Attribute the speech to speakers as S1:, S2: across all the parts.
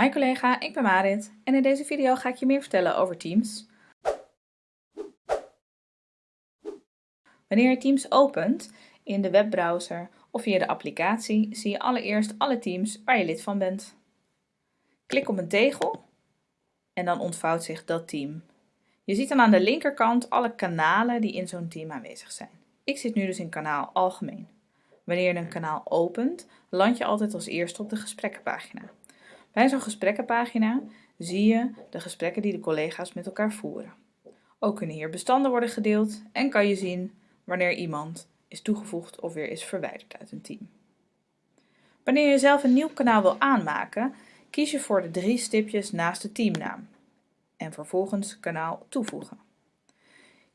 S1: Hi collega, ik ben Marit en in deze video ga ik je meer vertellen over Teams. Wanneer je Teams opent in de webbrowser of via de applicatie zie je allereerst alle teams waar je lid van bent. Klik op een tegel en dan ontvouwt zich dat team. Je ziet dan aan de linkerkant alle kanalen die in zo'n team aanwezig zijn. Ik zit nu dus in kanaal Algemeen. Wanneer je een kanaal opent, land je altijd als eerste op de gesprekkenpagina. Bij zo'n gesprekkenpagina zie je de gesprekken die de collega's met elkaar voeren. Ook kunnen hier bestanden worden gedeeld en kan je zien wanneer iemand is toegevoegd of weer is verwijderd uit een team. Wanneer je zelf een nieuw kanaal wil aanmaken, kies je voor de drie stipjes naast de teamnaam en vervolgens kanaal toevoegen.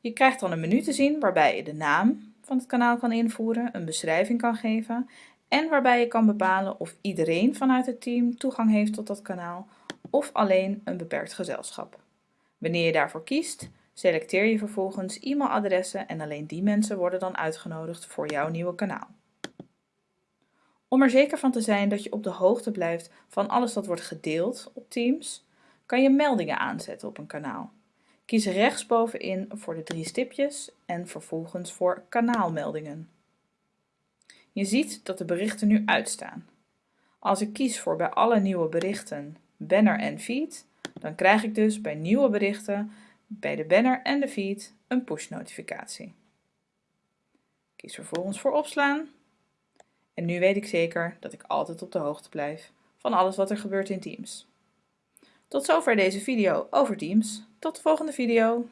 S1: Je krijgt dan een menu te zien waarbij je de naam van het kanaal kan invoeren, een beschrijving kan geven en waarbij je kan bepalen of iedereen vanuit het team toegang heeft tot dat kanaal of alleen een beperkt gezelschap. Wanneer je daarvoor kiest, selecteer je vervolgens e-mailadressen en alleen die mensen worden dan uitgenodigd voor jouw nieuwe kanaal. Om er zeker van te zijn dat je op de hoogte blijft van alles dat wordt gedeeld op Teams, kan je meldingen aanzetten op een kanaal. Kies rechtsbovenin voor de drie stipjes en vervolgens voor kanaalmeldingen. Je ziet dat de berichten nu uitstaan. Als ik kies voor bij alle nieuwe berichten banner en feed, dan krijg ik dus bij nieuwe berichten bij de banner en de feed een push notificatie. Kies vervolgens voor opslaan. En nu weet ik zeker dat ik altijd op de hoogte blijf van alles wat er gebeurt in Teams. Tot zover deze video over Teams. Tot de volgende video.